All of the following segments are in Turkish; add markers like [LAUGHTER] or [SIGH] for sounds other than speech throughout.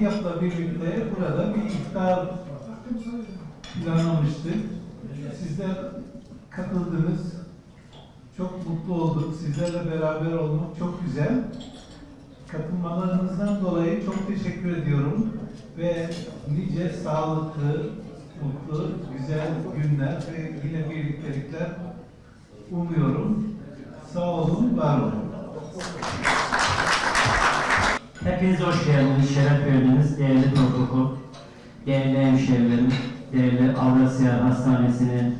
Hatiyap'la birlikte burada bir iftar planlamıştık. Sizler katıldınız. Çok mutlu olduk. Sizlerle beraber olmak çok güzel. Katılmalarınızdan dolayı çok teşekkür ediyorum. Ve nice sağlıklı, mutlu, güzel günler ve yine birliktelikler umuyorum. Sağ olun, var olun. Hepiniz hoş geldiniz, şeref verdiniz değerli protokol, değerli hemşehrilerim, değerli Avrasya Hastanesi'nin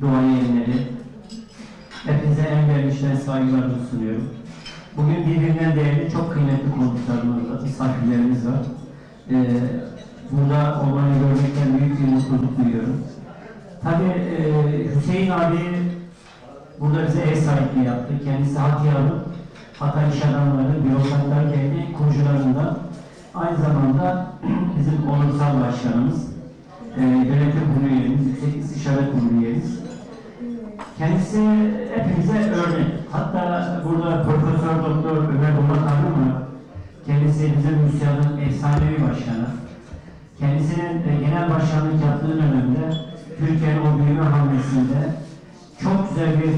duayenleri. Hepinize en vermişten saygılarımı sunuyorum. Bugün birbirinden değerli, çok kıymetli konuklarımız var, misafirlerimiz var. Ee, burada onları görmekten büyük bir mutluluk duyuyorum. Tabii e, Hüseyin abi burada bize ev sahipliği yaptı. Kendisi Hatiyar'ın Hatay İş Adamları, Bürokratlar Derneği kurucularından aynı zamanda [CLEARS THROAT] bizim onursal başkanımız, e, yönetim kurulu üyemiz, Yüksek İstişare Kurulu üyemiz. Kendisi hepimize örnek. Hatta burada Profesör Doktor Ömer Bulat Hanım. Kendisi bizim müsyanın efsanevi başkanı. Kendisinin e, genel başkanlık yaptığı dönemde Türkiye'nin o büyüme hamlesinde çok güzel bir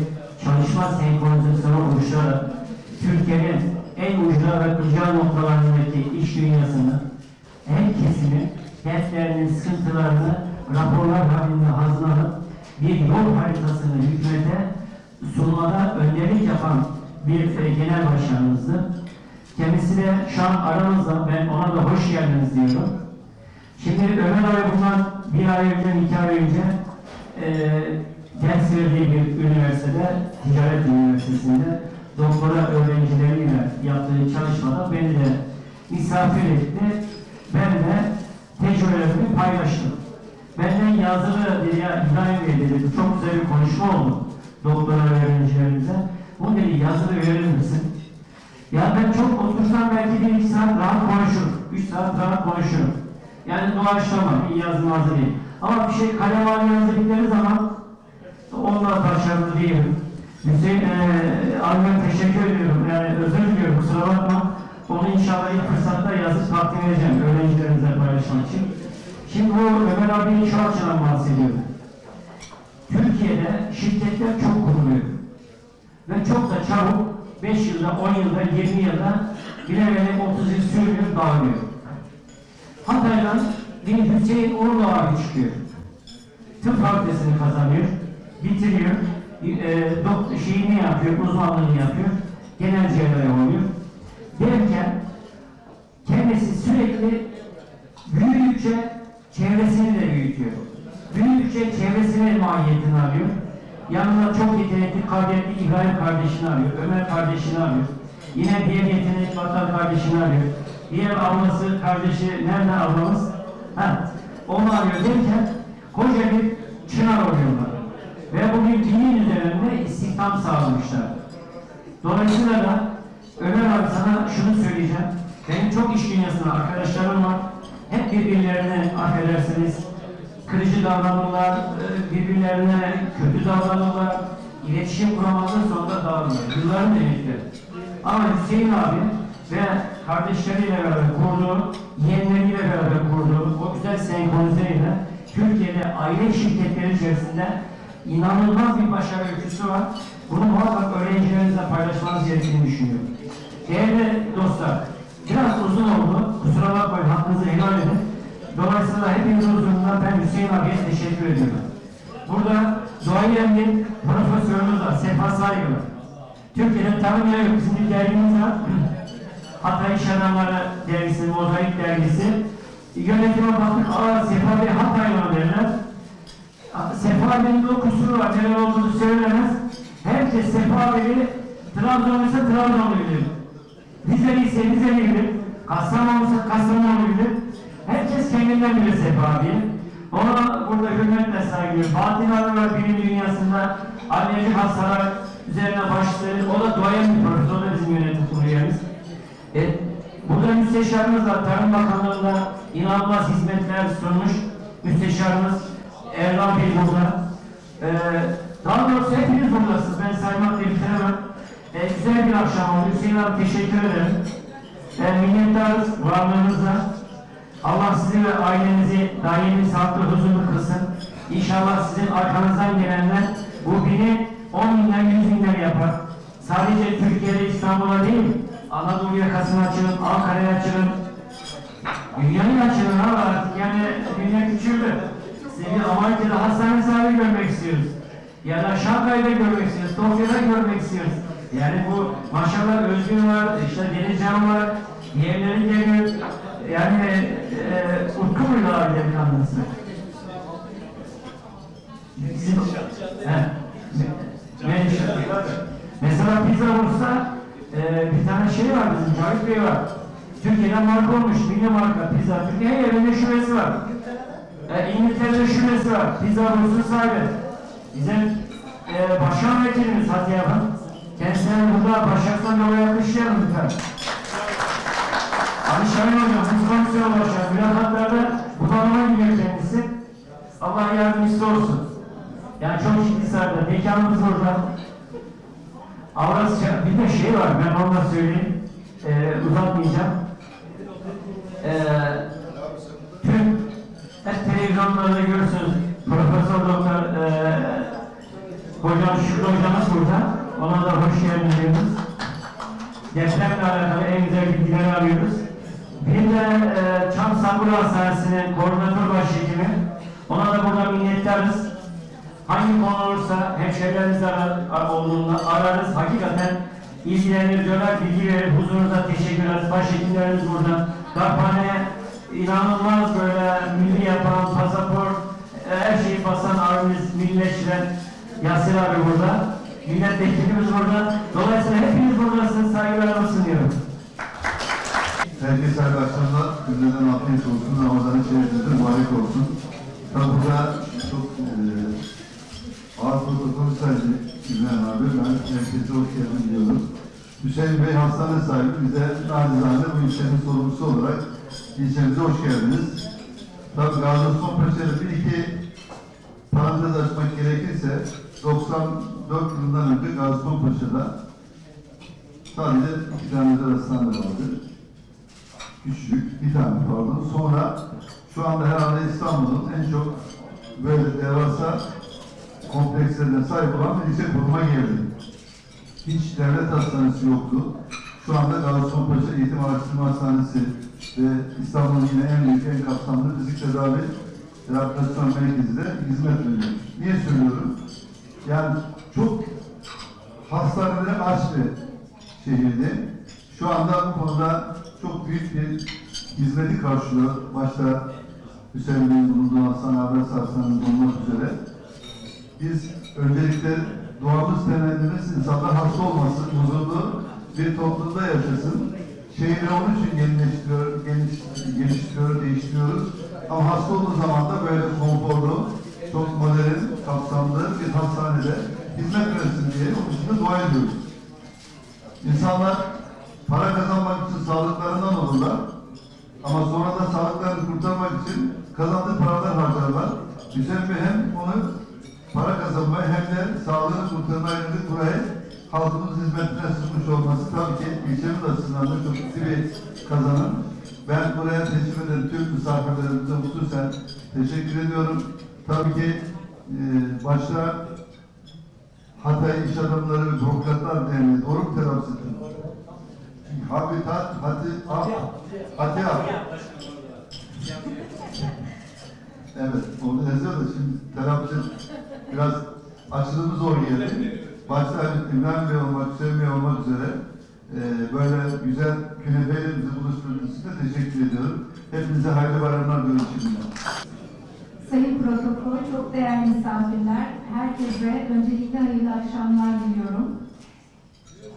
çalışma senkronizasyonu oluşturarak Türkiye'nin en ucra ve kırca noktalarındaki iş dünyasını, her kesimi, dertlerinin, sıkıntılarını raporlar halinde hazırlanıp bir yol haritasını hükümete sunmada önderlik yapan bir genel başkanımızdı. Kendisi de şu an aramızda, ben ona da hoş geldiniz diyorum. Şimdi Ömer abi bundan bir ay önce, iki ay önce e, ders verdiği bir üniversitede, ticaret üniversitesinde doktora öğrencileriyle yaptığı çalışmada beni de misafir etti. Ben de tecrübelerimi paylaştım. Benden yazılı İbrahim Bey dedi, çok güzel bir konuşma oldu doktora öğrencilerimize. Bunu dedi yazılı verir misin? Ya ben çok otursam belki bir iki saat rahat konuşurum. Üç saat rahat konuşurum. Yani doğaçlama, iyi yazılmazı değil. Ama bir şey kalem haline yazdıkları zaman onlar başarılı değilim. Hüseyin e, abime teşekkür ediyorum. Yani özür diliyorum kusura bakma. Onu inşallah ilk fırsatta yazıp takdim edeceğim öğrencilerimize paylaşmak için. Şimdi bu Ömer abinin şu açıdan bahsediyorum. Türkiye'de şirketler çok kuruluyor. Ve çok da çabuk 5 yılda, 10 yılda, 20 yılda bilemedek 30 yıl sürüyor, dağılıyor. Hatay'dan bir Hüseyin Uğurlu abi çıkıyor. Tıp fakültesini kazanıyor, bitiriyor, e, şeyini yapıyor, uzmanlığını yapıyor, genel cerrahi oluyor. Derken kendisi sürekli büyüdükçe çevresini de büyütüyor. Büyüdükçe çevresinin mahiyetini alıyor. Yanına çok yetenekli, kabiliyetli İbrahim kardeşini arıyor, Ömer kardeşini arıyor. Yine diğer yetenekli Vatan kardeşini arıyor. Diğer ablası, kardeşi, nerede ablamız? Ha, onu arıyor derken koca bir çınar oluyorlar. Ve bugün dinin üzerinde istihdam sağlamışlar. Dolayısıyla da Ömer abi sana şunu söyleyeceğim. Benim çok iş dünyasında arkadaşlarım var. Hep birbirlerine affedersiniz, kırıcı davranırlar, e, birbirlerine kötü davranırlar, iletişim kuramazlar sonunda dağılırlar. Yılların emekleri. Ama Hüseyin abi ve kardeşleriyle beraber kurduğu, yeğenleriyle beraber kurduğu o güzel senkronizeyle Türkiye'de aile şirketleri içerisinde inanılmaz bir başarı öyküsü var. Bunu muhakkak öğrencilerinizle paylaşmanız gerektiğini düşünüyorum. Değerli dostlar, biraz uzun oldu. Kusura bakmayın, hakkınızı helal edin. Dolayısıyla hepinizin huzurunda ben Hüseyin abiye teşekkür ediyorum. Burada duayen bir profesörümüz var, Sefa Saygılı. Türkiye'de tanımayan yok, bizim dergimiz var. [CLEARS THROAT] Hatay İş Adamları Dergisi, Mozaik Dergisi. Yönetime baktık, aa Sefa Bey. Bey'in o kusuru var, neler olduğunu söylemez. Herkes Sefa Bey'i Trabzon ise Trabzon'u bilir. Rizeli ise Rizeli bilir. Kastamonu ise Kastamonu bilir. Herkes kendinden bilir Sefa Bey'i. Ona burada hürmetle saygılıyor. Fatih Arılar Bilim Dünyası'nda alerjik hastalar üzerine başladı. O da duayen bir profesör, o da bizim yönetim kurulu. E, burada müsteşarımız var. Tarım Bakanlığı'nda inanılmaz hizmetler sunmuş. Müsteşarımız Erdoğan Bey burada. Ee, daha doğrusu hepiniz buradasınız. Ben saymakla bitiremem. Ee, güzel bir akşam oldu. Hüseyin abi teşekkür ederim. e, minnettarız varlığınıza. Allah sizi ve ailenizi daimi sağlıklı huzurlu kılsın. İnşallah sizin arkanızdan gelenler bu bini 10 binler, 100 binler yapar. Sadece Türkiye'de, İstanbul'a değil, Anadolu yakasını açın, Ankara'ya açın, Dünyanın açılın ama artık yani dünya küçüldü. Seni Amerika'da hastane sahibi görmek istiyoruz. Ya da Şanghay'da görmek istiyoruz, Tokyo'da görmek istiyoruz. Yani bu maşallah Özgün var, işte Deniz Can var, diğerleri geliyor. Yani e, Utku muydu abi? Sizin... He. Menşe. Mesela pizza olursa e, bir tane şey var bizim Cavit Bey var. Türkiye'den marka olmuş, milli marka pizza. Türkiye her yerinde şubesi var. E, İngiltere'de şubesi var. Pizza Rus'un sahibi. Bizim e, başkan vekilimiz Hatice Hanım. Kendisine burada Başak'tan dolayı alkışlayalım lütfen. Ali Şahin Hocam, Buz Komisyonu Başkanı, mülakatlarda bunalıma gidiyor kendisi. Allah yardımcısı olsun. Yani çok ciddi sardı. Mekanımız orada. Avrasya, bir de şey var, ben onu da söyleyeyim. Ee, uzatmayacağım. Hastanesi'nin koordinatör başhekimi. Ona da burada minnettarız. Hangi konu olursa hemşehrilerimiz arar, ar- olduğunda ararız. Hakikaten ilgilenir, döner, bilgi verir. Huzurunuza teşekkür ederiz. Başhekimlerimiz burada. Darphane inanılmaz böyle milli yapan, pasaport, e, her şeyi basan abimiz, millileştiren Yasir abi burada. Milletvekilimiz burada. Dolayısıyla hepiniz buradasınız. Saygılarımı sunuyorum. Herkese hayırlı Günlerden afiyet olsun. Ramazan içerisinde mübarek olsun. Tabi burada çok e, ağır protokol saydı İbrahim abi. Ben herkese hoş geldin diyorum. Hüseyin Bey hastane sahibi. Bize nacizane bu ilçenin sorumlusu olarak ilçemize hoş geldiniz. Tabi Gazi Osman bir iki parantez açmak gerekirse 94 yılından önce Gazi Osman Paşa'da sadece iki tane özel hastane vardı küçük bir tane pardon. Sonra şu anda herhalde İstanbul'un en çok böyle devasa komplekslerine sahip olan bir lise kuruma geldi. Hiç devlet hastanesi yoktu. Şu anda Gazi Osman Paşa Eğitim Araştırma Hastanesi ve İstanbul'un yine en büyük, en kapsamlı fizik tedavi rehabilitasyon merkezi de hizmet veriyor. Niye söylüyorum? Yani çok hastaneleri aç bir şehirdi. Şu anda bu konuda çok büyük bir hizmeti karşılıyor. Başta Hüseyin Bey'in bulunduğu hastane, Abbas Hastanesi'nin olmak üzere. Biz öncelikle doğamız temennimiz insanlar hasta olmasın, huzurlu bir toplumda yaşasın. Şehri onun için yenileştiriyor, geniş, geliştiriyor, değiştiriyoruz. Ama hasta olduğu zaman da böyle konforlu, çok modern, kapsamlı bir hastanede hizmet versin diye onun için de dua ediyoruz. İnsanlar para kazanmak için sağlıklarından olurlar. Ama sonra da sağlıklarını kurtarmak için kazandığı paralar harcarlar. Bey hem onu para kazanmaya hem de sağlığını kurtarmaya yönelik burayı halkımız hizmetine sunmuş olması tabii ki ilçemiz açısından da çok ciddi bir kazanım. Ben buraya teşekkür ederim. Tüm misafirlerimize hususen teşekkür ediyorum. Tabii ki e, başta Hatay İş Adamları ve Bürokratlar Derneği telaffuz ettim? Habitat, hati, ab, hati, ab. Evet, onu yazıyor da şimdi telaffuz biraz açılımı zor geldi. Başta İbrahim Bey olmak, Hüseyin Bey olmak üzere e, böyle güzel künefeyle bizi buluşturduğunuz için de teşekkür ediyorum. Hepinize hayırlı bayramlar diliyorum şimdiden. Sayın Protokol, çok değerli misafirler, herkese öncelikle hayırlı akşamlar diliyorum.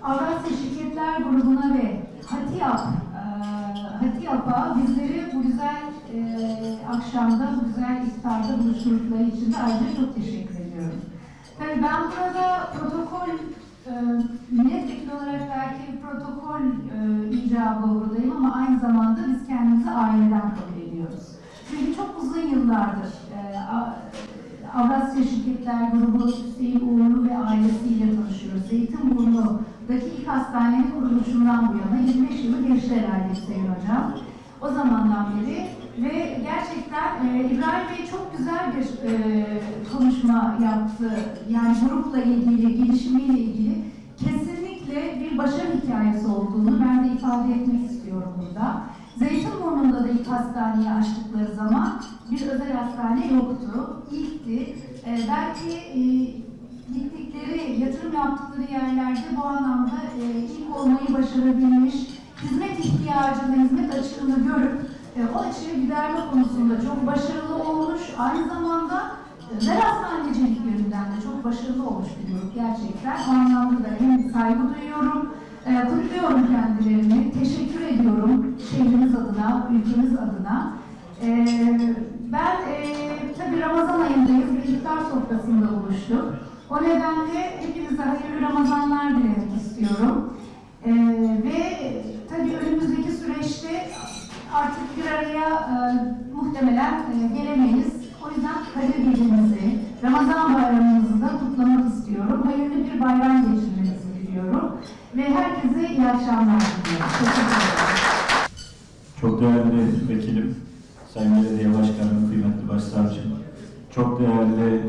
Avrasya Şirketler Grubu'na ve HATİAP, eee, HATİAP'a bizleri bu güzel eee, akşamda, bu güzel iftarda buluşturdukları için de ayrıca çok teşekkür ediyorum. Tabii ben burada protokol eee milletvekili olarak belki protokol eee icabı buradayım ama aynı zamanda biz kendimizi aileden kabul ediyoruz. Çünkü çok uzun yıllardır A- Avrasya Şirketler Grubu Hüseyin Uğurlu ve ailesiyle tanışıyoruz. Zeytinburnu buradaki ilk hastanenin kuruluşundan bu yana 25 yılı geçti herhalde Sayın Hocam. O zamandan beri ve gerçekten e, İbrahim Bey çok güzel bir e, konuşma yaptı. Yani grupla ilgili, gelişimiyle ilgili kesinlikle bir başarı hikayesi olduğunu ben de ifade etmek istiyorum burada. Zeytinburnu'nda da ilk hastaneyi açtıkları zaman bir özel hastane yoktu. İlkti. E, belki e, gittikleri, yatırım yaptıkları yerlerde bu anlamda e, ilk olmayı başarabilmiş, hizmet ihtiyacını, hizmet açığını görüp e, o açığı giderme konusunda çok başarılı olmuş. Aynı zamanda özel hastanecilik yönünden de çok başarılı olmuş bir grup gerçekten. O anlamda da hem saygı duyuyorum, e, kutluyorum kendilerini, teşekkür ediyorum şehrimiz adına, ülkemiz adına. E, ben e, tabii Ramazan ayındayız ve iftar sofrasında buluştuk. O nedenle hepinize hayırlı Ramazanlar dilemek istiyorum. E, ve tabii önümüzdeki süreçte artık bir araya e, muhtemelen e, gelemeyiz. O yüzden Kadir Gecemizi, Ramazan bayramımızı da kutlamak istiyorum. Hayırlı bir bayram geçirmenizi diliyorum. Ve herkese iyi akşamlar diliyorum. Teşekkür ederim. Çok değerli vekilim, Sayın Belediye Başkanım, kıymetli başsavcım, çok değerli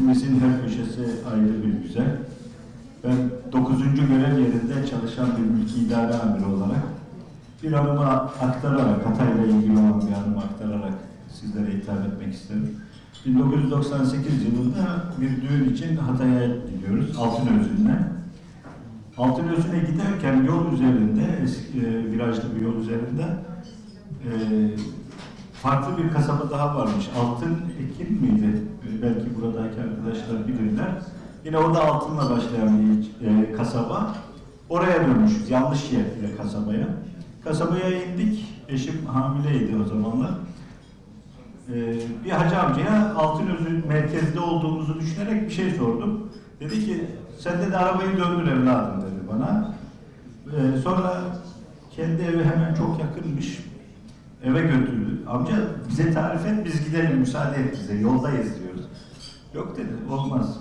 memleketimizin her köşesi ayrı bir güzel. Ben 9. görev yerinde çalışan bir mülki idare amiri olarak bir anımı aktararak, Hatay'la ilgili olan bir anımı aktararak sizlere hitap etmek isterim. 1998 yılında bir düğün için Hatay'a gidiyoruz, Altınözü'ne. Altınözü'ne giderken yol üzerinde, eski, e, virajlı bir yol üzerinde e, farklı bir kasaba daha varmış. Altın Ekin miydi? E, belki buradaki arkadaşlar bilirler. Yine orada altınla başlayan bir e, kasaba. Oraya dönmüşüz, yanlış yere kasabaya. Kasabaya indik, eşim hamileydi o zamanlar. Ee, bir hacı amcaya Altınözü merkezde olduğumuzu düşünerek bir şey sordum. Dedi ki, sen de arabayı döndür evladım dedi bana. Ee, sonra kendi evi hemen çok yakınmış. Eve götürdü. Amca bize tarif et, biz gidelim, müsaade et bize, yoldayız diyoruz. Yok dedi, olmaz.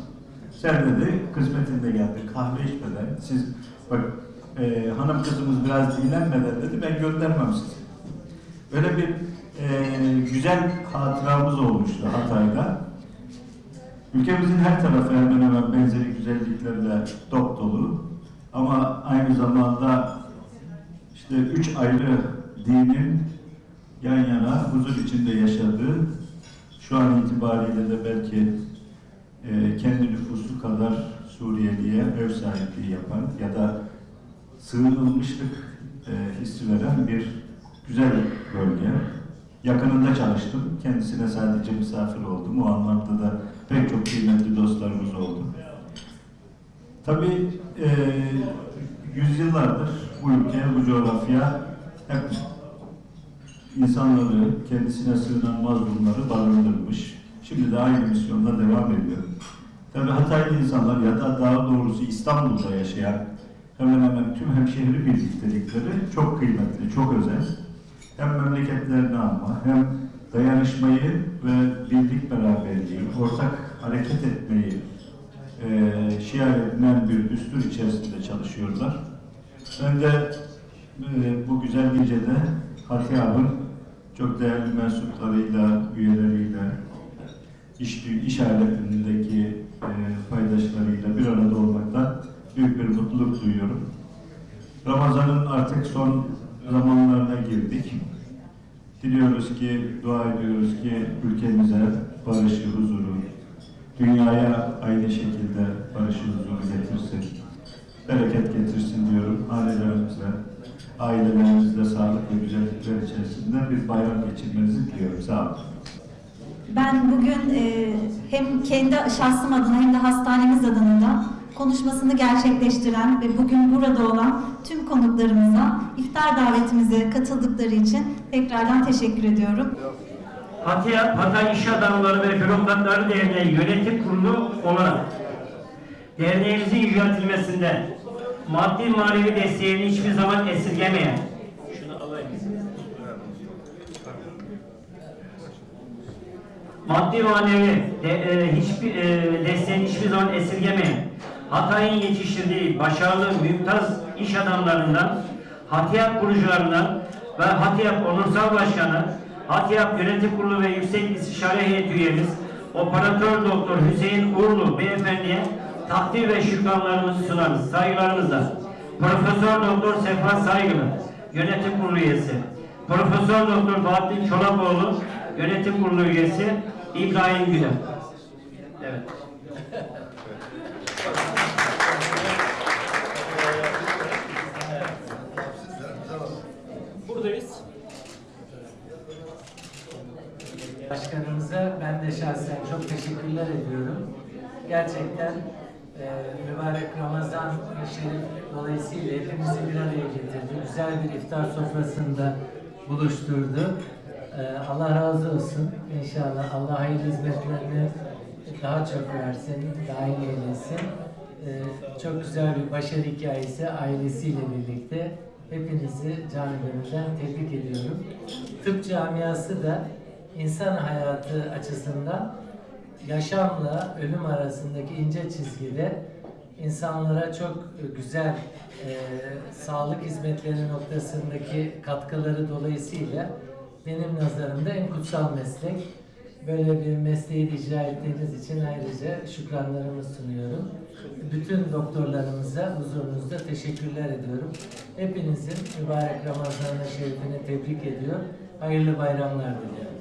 Sen dedi, kısmetinde geldi, kahve içmeden, siz bak e, hanım kızımız biraz dinlenmeden dedi, ben göndermem sizi. Öyle bir e, güzel hatıramız olmuştu Hatay'da. Ülkemizin her tarafı hemen hemen benzeri güzelliklerle dop dolu. Ama aynı zamanda işte üç ayrı dinin yan yana huzur içinde yaşadığı, şu an itibariyle de belki e, kendi nüfusu kadar Suriyeli'ye ev sahipliği yapan ya da sığınılmışlık e, hissi veren bir güzel bölge. Yakınında çalıştım. Kendisine sadece misafir oldum. O anlamda da pek çok kıymetli dostlarımız oldu. Tabii e, yüzyıllardır bu ülke, bu coğrafya hep insanları, kendisine sığınan mazlumları barındırmış. Şimdi de aynı misyonla devam ediyor. Tabii Hataylı insanlar ya da daha doğrusu İstanbul'da yaşayan hemen hemen tüm hemşehri birliktelikleri çok kıymetli, çok özel. Hem memleketlerini anma, hem dayanışmayı ve birlik beraberliği, ortak hareket etmeyi e, şiar edilen bir düstur içerisinde çalışıyorlar. Ben de e, bu güzel gecede Hatiyab'ın çok değerli mensuplarıyla, üyeleriyle, iş, iş aletindeki e, paydaşlarıyla bir arada olmaktan büyük bir mutluluk duyuyorum. Ramazan'ın artık son zamanlarına girdik. Diliyoruz ki, dua ediyoruz ki ülkemize barışı, huzuru, dünyaya aynı şekilde barışı, huzuru getirsin. Bereket getirsin diyorum. Ailelerimize, ailelerimizle sağlık ve güzellikler içerisinde bir bayram geçirmenizi diliyorum. Sağ olun. Ben bugün e, hem kendi şahsım adına hem de hastanemiz adına da konuşmasını gerçekleştiren ve bugün burada olan tüm konuklarımıza iftar davetimize katıldıkları için tekrardan teşekkür ediyorum. Hatay, Hatay İş Adamları ve Bürokratları Derneği Yönetim Kurulu olarak derneğimizin yüceltilmesinde maddi manevi desteğini hiçbir zaman esirgemeyen. Maddi manevi de, e, hiçbir e, desteğini hiçbir zaman esirgemeyen, Hatay'ın yetiştirdiği başarılı, mümtaz iş adamlarından, Hatiyap kurucularından ve Hatiyap Onursal Başkanı, Hatiyap Yönetim Kurulu ve Yüksek İstişare Heyeti üyemiz, Operatör Doktor Hüseyin Uğurlu Beyefendi'ye takdir ve şükranlarımızı sunarız. Saygılarımızla. Profesör Doktor Sefa Saygılı, Yönetim Kurulu üyesi. Profesör Doktor Bahattin Çolakoğlu, Yönetim Kurulu üyesi. İbrahim Güler. Evet. Buradayız. Başkanımıza ben de şahsen çok teşekkürler ediyorum. Gerçekten e, mübarek Ramazan Şerif dolayısıyla hepimizi bir araya getirdi. Güzel bir iftar sofrasında buluşturdu. E, Allah razı olsun. İnşallah Allah hayırlı hizmetlerini daha çok versin, iyi eylesin. E, çok güzel bir başarı hikayesi ailesiyle birlikte. Hepinizi canı tebrik ediyorum. Tıp camiası da insan hayatı açısından yaşamla ölüm arasındaki ince çizgide insanlara çok güzel e, sağlık hizmetleri noktasındaki katkıları dolayısıyla benim nazarımda en kutsal meslek. Böyle bir mesleği icra ettiğiniz için ayrıca şükranlarımı sunuyorum. Bütün doktorlarımıza huzurunuzda teşekkürler ediyorum. Hepinizin mübarek Ramazan-ı Şerifini tebrik ediyor. Hayırlı bayramlar diliyorum.